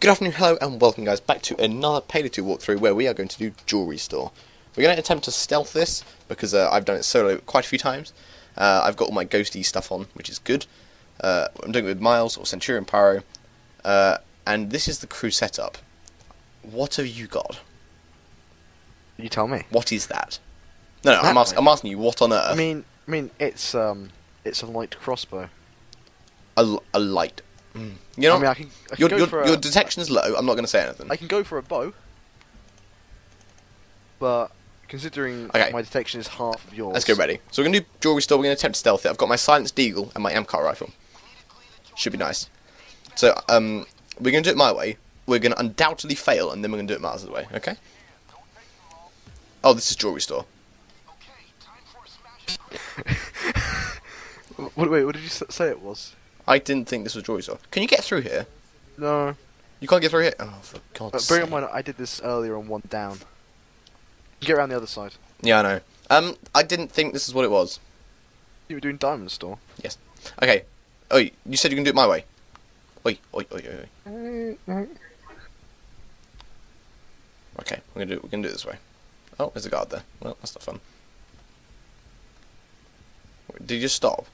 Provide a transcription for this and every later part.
Good afternoon, hello, and welcome, guys, back to another Payday 2 walkthrough where we are going to do Jewelry Store. We're going to attempt to stealth this because uh, I've done it solo quite a few times. Uh, I've got all my ghosty stuff on, which is good. Uh, I'm doing it with Miles or Centurion Pyro, uh, and this is the crew setup. What have you got? You tell me. What is that? No, no, I'm, That ask- I'm asking you what on earth. I mean, I mean, it's um, it's a light crossbow. a, l- a light. Mm. You know, I mean, I can, I can your your, a, detection is low. I'm not going to say anything. I can go for a bow, but considering Okay. my detection is half of yours, Let's get ready. So we're going to do jewelry store. We're going to attempt to stealth it. I've got my silenced eagle and my Amcar rifle. Should be nice. So um, we're going to do it my way. We're going to undoubtedly fail, and then we're going to do it Mars' way. Okay? Oh, this is jewelry store. What, wait, what did you say it was? I didn't think this was jewelry store. Can you get through here? No, You can't get through here. Oh, for God's but sake! bear in mind, I did this earlier on one down. Get around the other side. Yeah, I know. Um, I didn't think this is what it was. You were doing diamond store. Yes. Okay. Oh, you said you can do it my way. Oi, oi, oi, oi, oi. Okay, we're gonna do it. We're gonna do it this way. Oh, there's a guard there. Well, that's not fun. Wait, Did you just stop?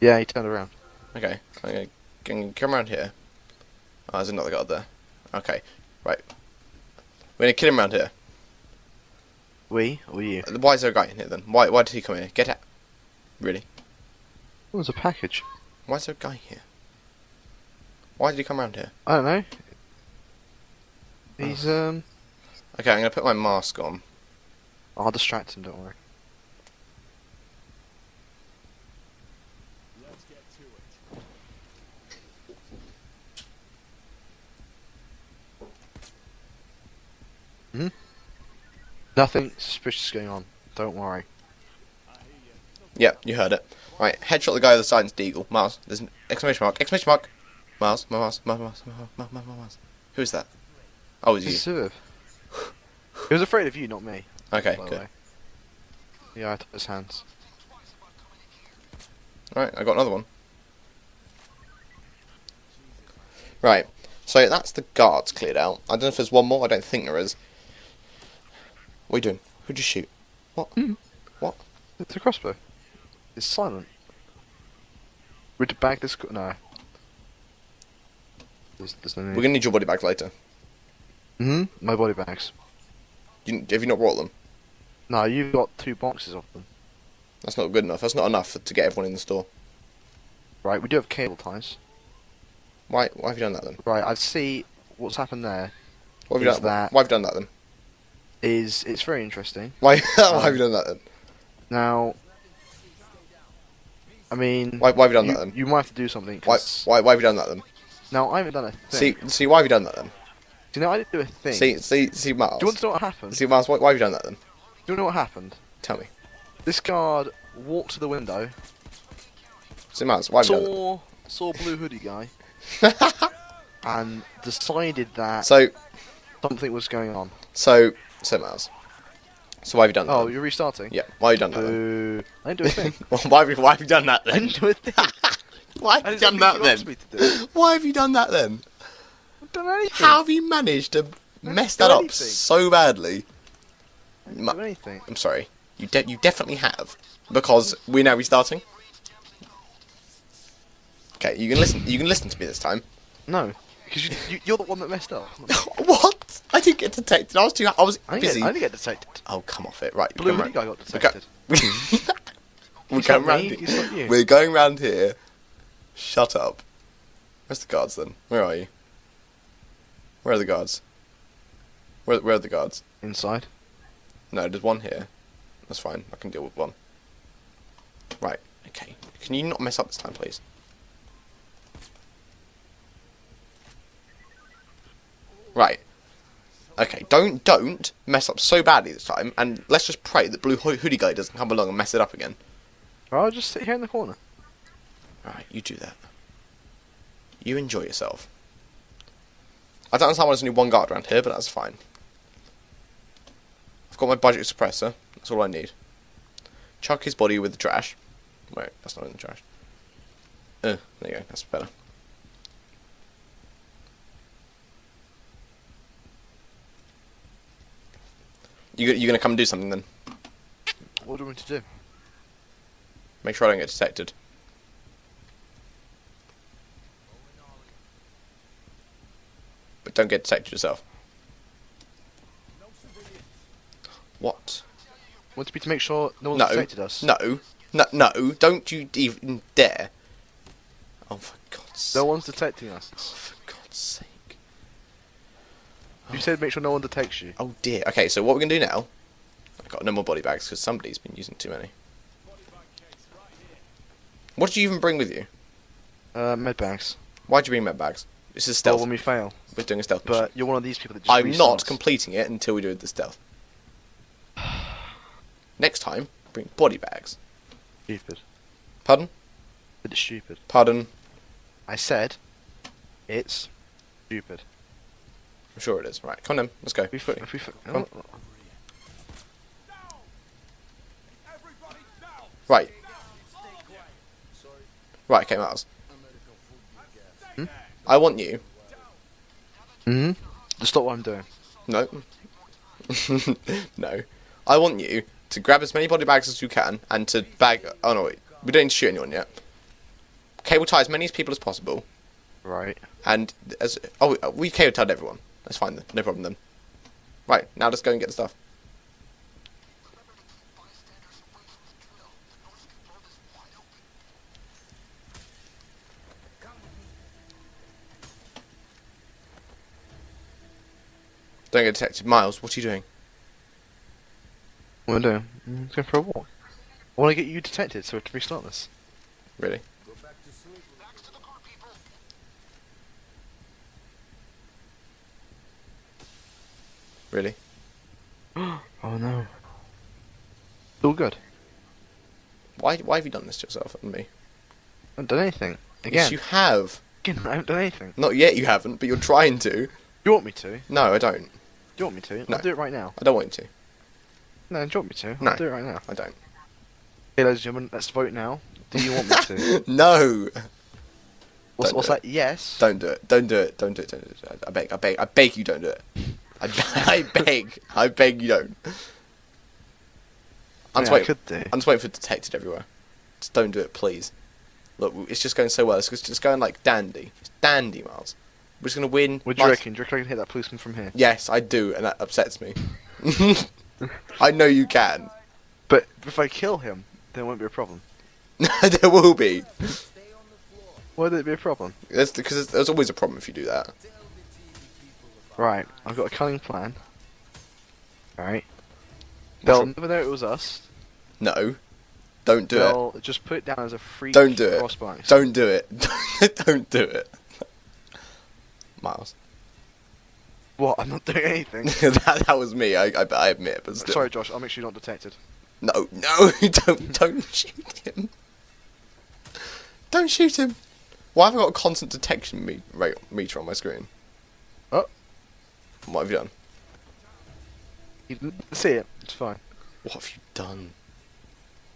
Yeah, he turned around. Okay, okay. Can you come around here? Oh, there's another guard there. Okay, right. We're gonna kill him around here. We or you? Why is there a guy in here then? Why? Why did he come here? Get out! Really? What was a package? Why is there a guy here? Why did he come around here? I don't know. He's um. Okay, I'm gonna put my mask on. I'll distract him. Don't worry. Hmm? Nothing suspicious going on. Don't worry. Yep, you heard it. Right, headshot the guy with the silenced eagle. Miles, there's an exclamation mark. Exclamation mark. Miles, Miles, Miles, Miles, Miles, Miles, Miles, Miles. Who is that? Oh, it's It's you. He was afraid of you, not me. Okay, good. way. Yeah, I took his hands. Right, I got another one. Right, so that's the guards cleared out. I don't know if there's one more. I don't think there is. What are you doing? Who'd you shoot? What? Mm. What? It's a crossbow. It's silent. Would you bag this? No. There's, there's no need. We're gonna need your body bags later. hmm My body bags. You, have you not brought them? No, you've got two boxes of them. That's not good enough. That's not enough to get everyone in the store. Right, we do have cable ties. Why? Why have you done that then? Right, I see what's happened there Why have you done that- Why have you done that then? Is it's very interesting. Why? why have you um, done that then? Now, I mean, Why? Why have you done you, that then? you might have to do something. Why? Why? Why have you done that then? Now, I haven't done a thing. See, see, why have you done that then? do you know I didn't do a thing? See, see, see, Miles. do you want to know what happened? See, Miles, why, why have you done that then? Do you know what happened? Tell me. This guard walked to the window, See, Miles, why have you done saw saw blue hoodie guy, and decided that so, something was going on. so, so, Miles. So why have you done that? Oh, then? you're restarting. Yeah, why have you done that then? I didn't do a thing. Well, why, have you, why have you done that I then? didn't do a thing. Why have you done that what you asked then? do. Why have you done that then? I've done anything. How have you managed to mess that up so badly? I didn't do anything. I'm sorry. You de- you definitely have because we're now restarting. Okay, you can listen. You can listen to me this time. No, because you, you, you're the one that messed up. what? I didn't get detected. I was too. I was I busy. get, I didn't get detected. Oh, come off it. Right. Blue come hoodie guy got detected. We're It's going round. me, it's not you. We're going round here. Shut up. Where's the guards then? Where are you? Where are the guards? Where Where are the guards? Inside. No, there's one here. That's fine. I can deal with one. Right. Okay. Can you not mess up this time, please? Right. Okay. Don't don't mess up so badly this time, and let's just pray that blue ho- hoodie guy doesn't come along and mess it up again. I'll just sit here in the corner. Alright, you do that. You enjoy yourself. I don't understand why there's only one guard around here, but that's fine. I've got my budget suppressor. That's all I need. Chuck his body with the trash. Wait, that's not in the trash. Uh, there you go. That's better. You you gonna come and do something then? What do you want to do? Make sure I don't get detected. But don't get detected yourself. What? Want me to make sure no one's No. detected us? No. No, no, don't you even dare. Oh, for God's sake. No one's detecting us. Oh, for God's sake. You said make sure no one detects you. Oh dear. Okay, so what we're going to do now... I've got no more body bags because somebody's been using too many. What did you even bring with you? Uh, med bags. Why'd you bring med bags? This is stealth. when we fail. We're doing a stealth mission. But you're one of these people that just I'm not completing it until we do the stealth. Next time, bring body bags. stupid. Pardon? It's stupid. Pardon? I said, it's stupid. I'm sure it is. Right, come on then. Let's go. If we, f- Quickly. we, Come on. Right. Right, okay, Miles. Hmm? I want you. Mm hmm. Just stop what I'm doing. No. no. I want you to grab as many body bags as you can and to bag. Oh no, wait. We don't need to shoot anyone yet. Cable tie as many as people as possible. Right. And as oh, we cable tied everyone. That's fine. No problem then. Right now, let's go and get the stuff. Don't get detected. Miles, what are you doing? What am I doing? Mm, going for a walk. I want to get you detected so we can restart this. Really? Really? Oh no. It's all good. Why? Why have you done this to yourself and me? I haven't done anything. Yes, Again, you have. again, I haven't done anything. Not yet. You haven't, but you're trying to. Do you want me to? No, I don't. Do you want me to? No. I'll do it right now. I don't want you to. No, do you want me to? No. I'll do it right now. I don't. Hey, ladies and gentlemen, let's vote now. Do you want me to? no. What's, what's it. that? Yes. Don't do it. Don't do it. Don't do it. Don't do it. I beg. I beg. I beg you. Don't do it. I, I beg. I beg you don't. I'm just Yeah, I waiting. I'm just waiting for detected everywhere. Just don't do it, please. Look, it's just going so well. It's just going like dandy. It's dandy, Miles. We're just gonna win. What do you reckon? Do you reckon I can hit that policeman from here? Yes, I do, and that upsets me. I know you can. But if I kill him, there won't be a problem. there will be. Why would it be a problem? That's because there's always a problem if you do that. Right, I've got a cunning plan. Alright. They'll never know it was us. No, don't do it. They'll just put it down as a free Don't do it. Don't do it. don't do it. Miles. What? I'm not doing anything. that, that was me. I, I, I admit, but still. Sorry, Josh. I'll make sure you're not detected. No, no, don't, don't shoot him. Don't shoot him. Why have I got a constant detection me- rate meter on my screen? What have you done? You didn't see it. It's fine. What have you done?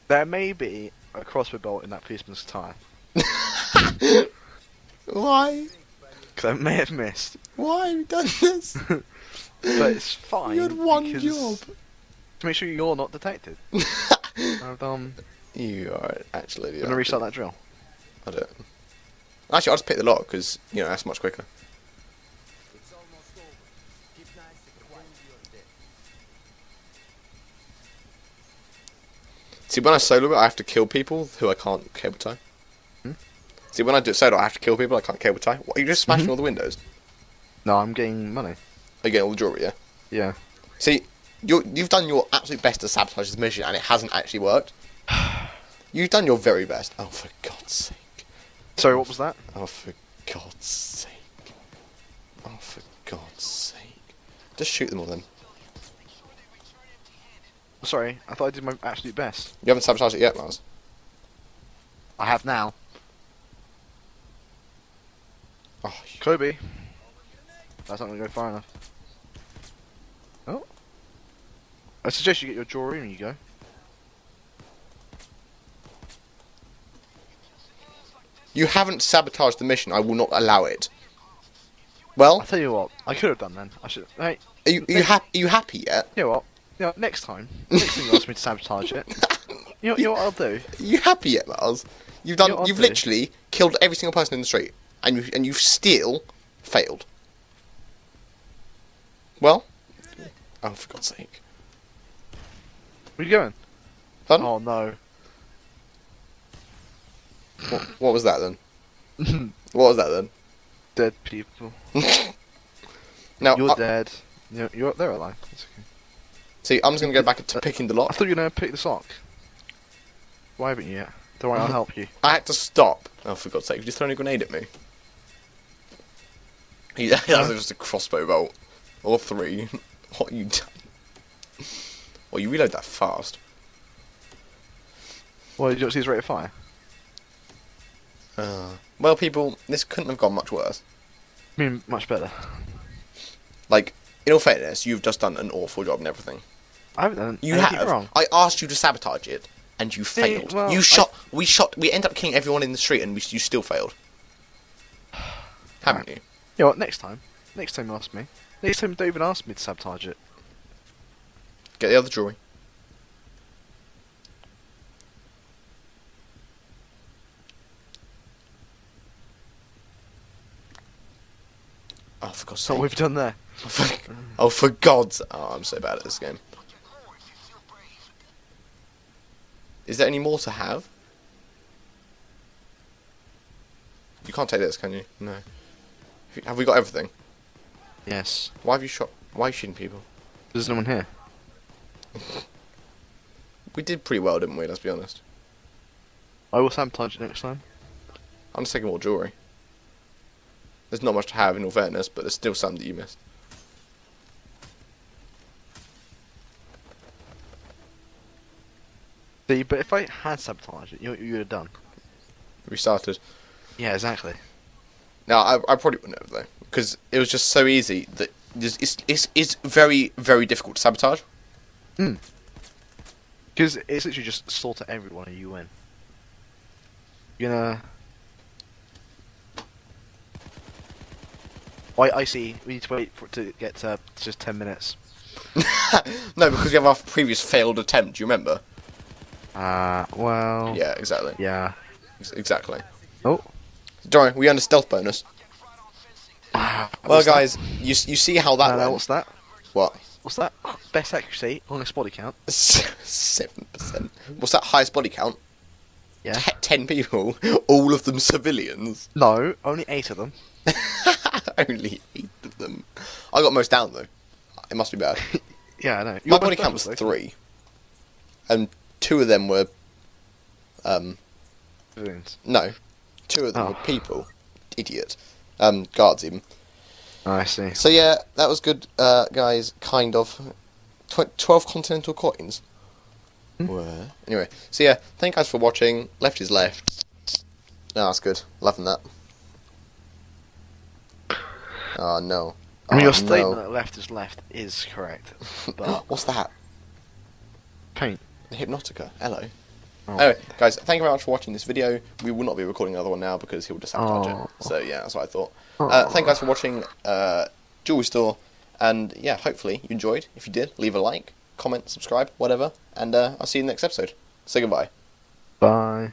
There may be a crossbow bolt in that policeman's tire. Why? Because I may have missed. Why have you done this? But it's fine. you had one job. To make sure you're not detected. I've, um, You are actually. I'm gonna restart that drill. I do it. Actually, I'll just pick the lock because you know that's much quicker. See, when I solo it, I have to kill people who I can't cable tie. Hmm? See, when I do solo, I have to kill people I can't cable tie. What, are you just smashing Mhm. all the windows? No, I'm getting money. Are you getting all the jewelry, yeah? Yeah. See, you you've done your absolute best to sabotage this mission, and it hasn't actually worked. You've done your very best. Oh, for God's sake. Sorry, what was that? Oh, for God's sake. Oh, for God's sake. Just shoot them all then. Sorry, I thought I did my absolute best. You haven't sabotaged it yet, Mars. I have now. Oh, Kobe. That's not gonna go far enough. Oh. I suggest you get your jewelry when you go. you haven't sabotaged the mission. I will not allow it. Well, I'll tell you what, I could have done then. I should. Hey, are you, are you, hap- are you happy yet? you know what? Know, next time, next time you ask me to sabotage it, you know, you know what I'll do? Are you happy yet, Miles? You've done. You know you've do? literally killed every single person in the street, and you and you've still failed. Well, oh for God's sake! Where you going? Pardon? Oh no. What, what was that then? What was that then? Dead people. Now, You're I- dead. You're, you're they're alive. It's okay. See, I'm just gonna go back to picking the lock. I thought you were gonna pick the sock. Why haven't you yet? Don't worry, I'll help you. I had to stop. Oh, for God's sake! You just thrown a grenade at me. Yeah, that was just a crossbow bolt. Or three. What you done? Well, you reload that fast. Well, you don't see his rate of fire. Uh, well, people, this couldn't have gone much worse. I mean, much better. Like, in all fairness, you've just done an awful job and everything. I haven't done You have. wrong. I asked you to sabotage it, and you Yeah, failed. well, you I- shot. We shot. We end up killing everyone in the street, and we, you still failed. Haven't you? You know what? Next time, next time you ask me. Next time, don't even ask me to sabotage it. Get the other drawing. Oh, for God's sake. what we've done there. Oh, for, oh, for God's... Oh, I'm so bad at this game. Is there any more to have? You can't take this, can you? No. Have we got everything? Yes. Why have you shot... Why are you shooting people? There's no one here. We did pretty well, didn't we? Let's be honest. I will sabotage it next time. I'm just taking more jewellery. There's not much to have, in all fairness, but there's still some that you missed. See, but if I had sabotaged it, you know what you would have done? Restarted. Yeah, exactly. Now, I, I probably wouldn't have, though, because it was just so easy that it's, it's, it's, very, very difficult to sabotage. Hmm. Because it's literally just slaughter everyone and you win. You know. gonna. I, I see. We need to wait for it to get to just 10 minutes. no, because we have our previous failed attempt, do you remember? Uh, well. Yeah, exactly. Yeah. Ex- Exactly. Oh. Don't worry, we earned a stealth bonus. Well, What's that? guys, you, you see how that No, no, went. what's that? What? What's that? Best accuracy on this body count. Seven percent. What's that highest body count? Yeah. Te- ten people, all of them civilians. No, only eight of them. Only eight of them. I got most down though. It must be bad. Yeah, I know. My You're body count was though. three, and two of them were, um, no, two of them Oh. were people. Idiot. Um, guards even. Oh, I see. So yeah, that was good, uh, guys. Kind of. Tw- Twelve continental coins. Hmm. Were anyway. So yeah, thank you guys for watching. Left is left. No, that's good. Loving that. Oh no. I mean, Oh, your statement no. that left is left is correct. But What's that? paint. The Hypnotica. Hello. Oh. Anyway, guys, thank you very much for watching this video. We will not be recording another one now because he will just sabotage Oh. it. So yeah, that's what I thought. Uh, thank you guys for watching uh, Jewelry Store, and yeah, hopefully you enjoyed. If you did, leave a like, comment, subscribe, whatever, and uh, I'll see you in the next episode. Say goodbye. Bye.